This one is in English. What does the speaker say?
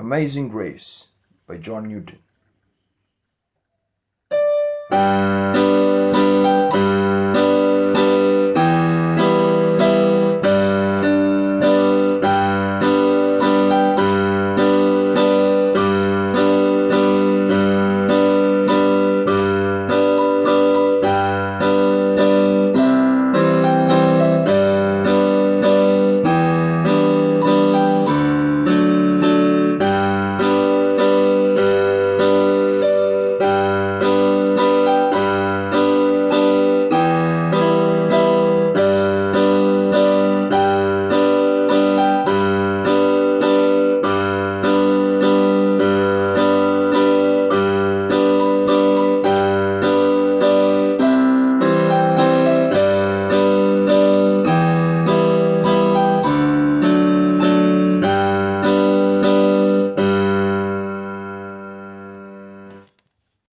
Amazing Grace by John Newton.